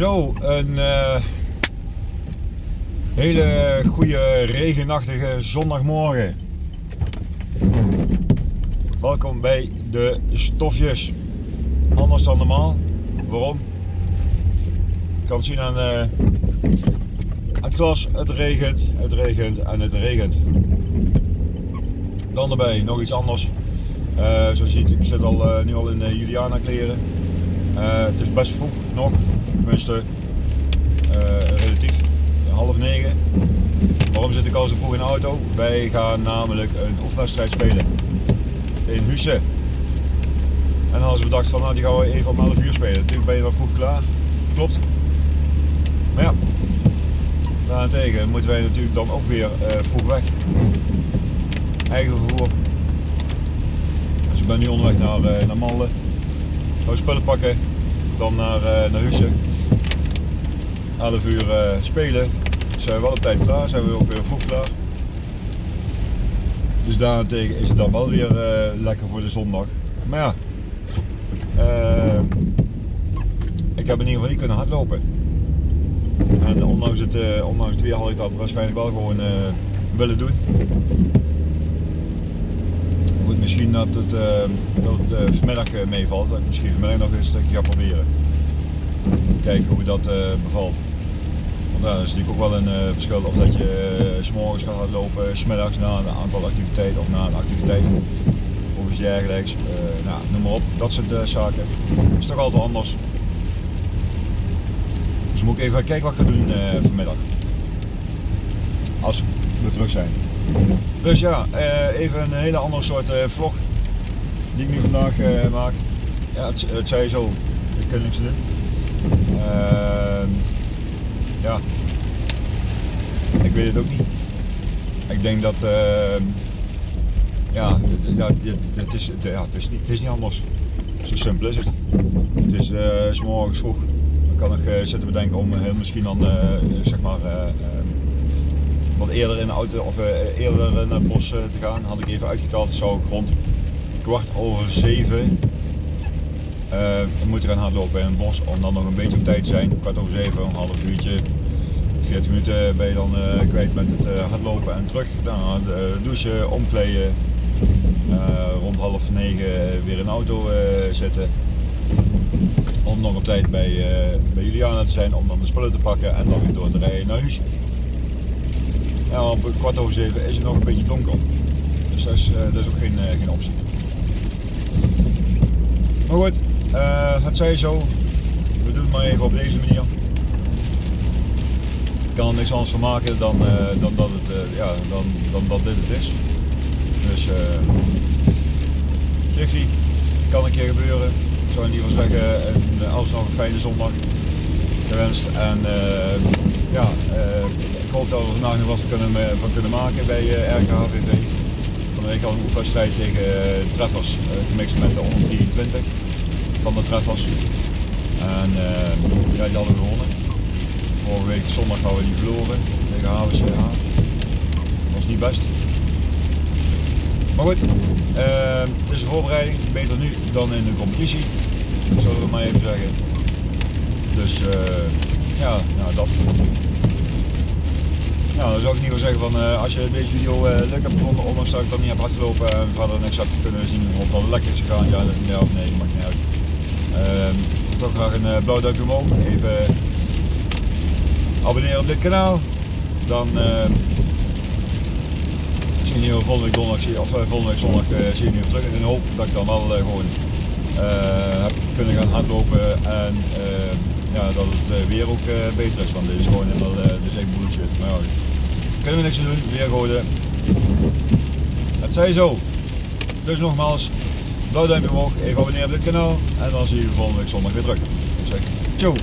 Zo, een uh, hele goede regenachtige zondagmorgen. Welkom bij de stofjes. Anders dan normaal. Waarom? Je kan het zien aan uh, het glas. Het regent, het regent en het regent. Dan erbij nog iets anders. Uh, zoals je ziet, ik zit al, nu al in Juliana kleren. het is best vroeg nog tenminste uh, relatief, half negen. Waarom zit ik al zo vroeg in de auto? Wij gaan namelijk een oefenwedstrijd spelen in Husse. En hadden we bedacht van nou die gaan we even om 11 uur spelen. Natuurlijk ben je dan vroeg klaar, klopt. Maar ja, daarentegen moeten wij natuurlijk dan ook weer uh, vroeg weg. Eigen vervoer. Dus ik ben nu onderweg naar, uh, naar Malden. Gaan spullen pakken, dan naar, uh, naar Husse. 11 uur uh, spelen. Zijn we wel op tijd klaar, zijn we ook weer vroeg klaar. Dus daarentegen is het dan wel weer uh, lekker voor de zondag. Maar ja, ik heb in ieder geval niet kunnen hardlopen. En ondanks het, ondanks het weer had ik dat waarschijnlijk wel gewoon willen doen. Misschien dat het, dat het vanmiddag meevalt. Dat ik misschien vanmiddag nog een stukje ga proberen. Kijken hoe dat bevalt. Want dat is natuurlijk ook wel een uh, verschil of dat je uh, s morgens gaat lopen, smiddags na een aantal activiteiten of na een activiteit of iets dergelijks. Uh, nou, noem maar op, dat soort zaken. Dat is toch altijd anders. Dus moet ik even kijken wat ik ga doen vanmiddag. Als we terug zijn. Dus ja, even een hele andere soort vlog die ik nu vandaag maak. Ja, het, het zei zo, ik kan niks doen. Ehm, ja, ik weet het ook niet. Ik denk dat, uh, ja, ja het, is, ja het, is niet, het is niet anders. Zo simpel is het. Het is uh, morgens vroeg. Dan kan ik uh, zitten bedenken om heel misschien dan, zeg maar, wat eerder in de auto of eerder naar het bos te gaan. Had ik even uitgeteld, zou ik rond kwart over zeven uh, moeten gaan hardlopen in het bos om dan nog een beetje op tijd te zijn. Kwart over zeven, een half uurtje, 40 minuten ben je dan kwijt met het hardlopen en terug. Dan douchen, omkleden, rond half negen weer in de auto zitten. Om nog op tijd bij, bij Juliana te zijn, om dan de spullen te pakken en dan weer door te rijden naar huis. Ja, op kwart over zeven is het nog een beetje donker. Dus dat is, dat is ook geen, geen optie. Maar goed, uh, het zij zo. We doen het maar even op deze manier. Ik kan er niks anders van maken dan, dan, dat, het, ja, dan, dan dit het is. Dus uh, Jiffy, kan een keer gebeuren. Ik zou in ieder geval zeggen, en, alles nog een fijne zondag gewenst. En ja, ik hoop dat we vandaag nog wat kunnen, van kunnen maken bij RKHVV. Van de week al een oefenwedstrijd tegen Treffers, gemixt met de 123 van de treffers. En ja, die hadden we gewonnen. Vorige week zondag hadden we die verloren tegen HWCH. Dat was niet best. Maar goed, het is een voorbereiding. Beter nu dan in de competitie. Zullen we maar even zeggen. Dus uh, ja, nou dat. Nou, dan zou ik niet wel zeggen van uh, als je deze video uh, leuk hebt gevonden, ondanks dat ik dat niet heb hardgelopen en verder niks heb kunnen zien of dat het lekker is gegaan, ja, ja of nee, maakt niet uit. Uh, toch graag een blauw duimpje omhoog. Even abonneren op dit kanaal. Dan uh, zien jullie volgende week donderdag of volgende zondag zien jullie terug. In de hoop dat ik dan wel gewoon heb kunnen gaan hardlopen en ja, dat het weer ook beter is. Want dit is gewoon helemaal dus echt bullshit. Maar ja, kunnen we niks aan doen, weer gooien. Het zij zo. Dus nogmaals, blauw duimpje omhoog, even abonneren op dit kanaal en dan zie je volgende week zondag weer terug. Ciao!